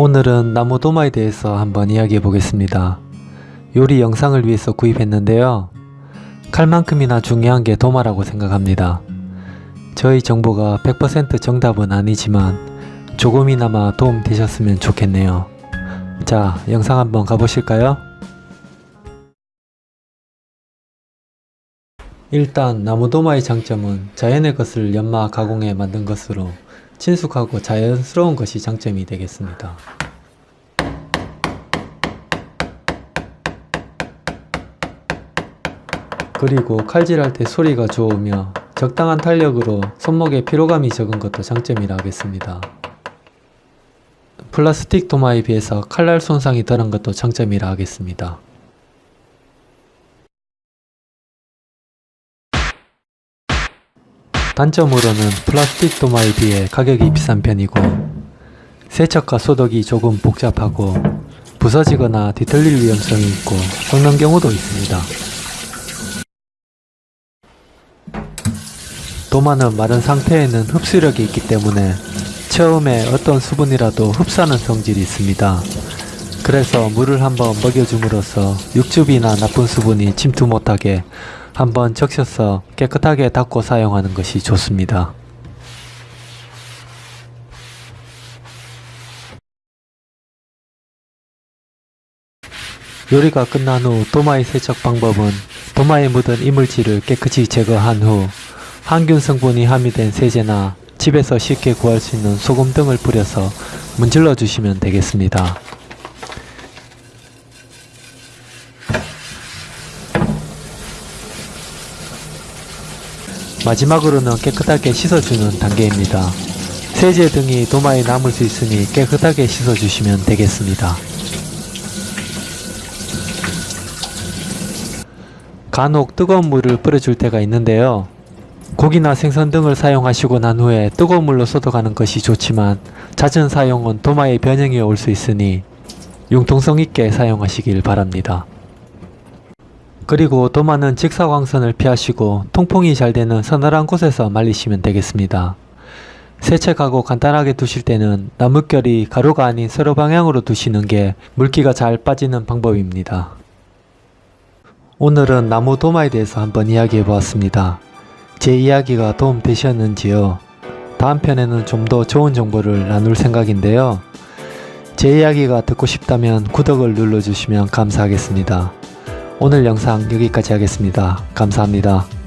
오늘은 나무 도마에 대해서 한번 이야기해 보겠습니다. 요리 영상을 위해서 구입했는데요. 칼만큼이나 중요한 게 도마라고 생각합니다. 저희 정보가 100% 정답은 아니지만 조금이나마 도움 되셨으면 좋겠네요. 자, 영상 한번 가보실까요? 일단 나무 도마의 장점은 자연의 것을 연마 가공해 만든 것으로 친숙하고 자연스러운 것이 장점이 되겠습니다. 그리고 칼질할 때 소리가 좋으며 적당한 탄력으로 손목에 피로감이 적은 것도 장점이라 하겠습니다. 플라스틱 도마에 비해서 칼날 손상이 덜한 것도 장점이라 하겠습니다. 단점으로는 플라스틱 도마에 비해 가격이 비싼 편이고 세척과 소독이 조금 복잡하고 부서지거나 뒤틀릴 위험성이 있고 썩는 경우도 있습니다. 도마는 마른 상태에는 흡수력이 있기 때문에 처음에 어떤 수분이라도 흡수하는 성질이 있습니다. 그래서 물을 한번 먹여줌으로써 육즙이나 나쁜 수분이 침투 못하게 한번 적셔서 깨끗하게 닦고 사용하는 것이 좋습니다. 요리가 끝난 후 도마의 세척 방법은 도마에 묻은 이물질을 깨끗이 제거한 후 항균 성분이 함유된 세제나 집에서 쉽게 구할 수 있는 소금 등을 뿌려서 문질러 주시면 되겠습니다. 마지막으로는 깨끗하게 씻어주는 단계입니다. 세제 등이 도마에 남을 수 있으니 깨끗하게 씻어주시면 되겠습니다. 간혹 뜨거운 물을 뿌려줄 때가 있는데요. 고기나 생선 등을 사용하시고 난 후에 뜨거운 물로 쏟아가는 것이 좋지만 잦은 사용은 도마에 변형이 올 수 있으니 융통성 있게 사용하시길 바랍니다. 그리고 도마는 직사광선을 피하시고 통풍이 잘 되는 서늘한 곳에서 말리시면 되겠습니다. 세척하고 간단하게 두실 때는 나뭇결이 가로가 아닌 세로 방향으로 두시는 게 물기가 잘 빠지는 방법입니다. 오늘은 나무 도마에 대해서 한번 이야기해 보았습니다. 제 이야기가 도움 되셨는지요? 다음 편에는 좀 더 좋은 정보를 나눌 생각인데요. 제 이야기가 듣고 싶다면 구독을 눌러주시면 감사하겠습니다. 오늘 영상 여기까지 하겠습니다. 감사합니다.